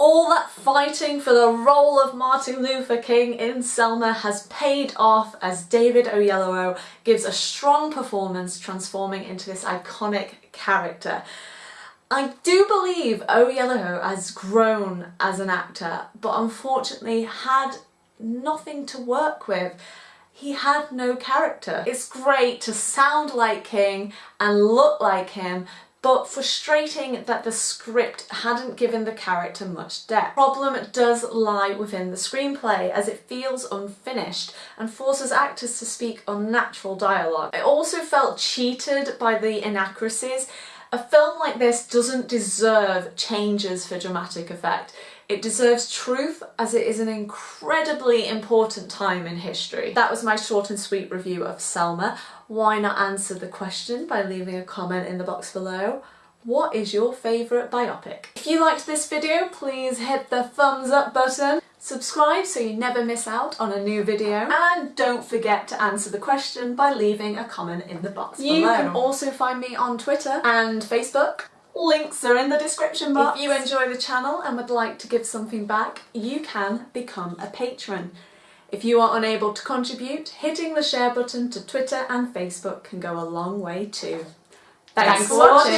All that fighting for the role of Martin Luther King in Selma has paid off as David Oyelowo gives a strong performance transforming into this iconic character. I do believe Oyelowo has grown as an actor but unfortunately had nothing to work with he had no character. It's great to sound like King and look like him but frustrating that the script hadn't given the character much depth. Problem does lie within the screenplay as it feels unfinished and forces actors to speak unnatural dialogue. I also felt cheated by the inaccuracies. A film like this doesn't deserve changes for dramatic effect. It deserves truth as it is an incredibly important time in history. That was my short and sweet review of Selma. Why not answer the question by leaving a comment in the box below? What is your favourite biopic? If you liked this video, please hit the thumbs up button. Subscribe so you never miss out on a new video. And don't forget to answer the question by leaving a comment in the box you below. You can also find me on Twitter and Facebook. Links are in the description box. If you enjoy the channel and would like to give something back, you can become a patron. If you are unable to contribute, hitting the share button to Twitter and Facebook can go a long way too. Thanks, Thanks for watching.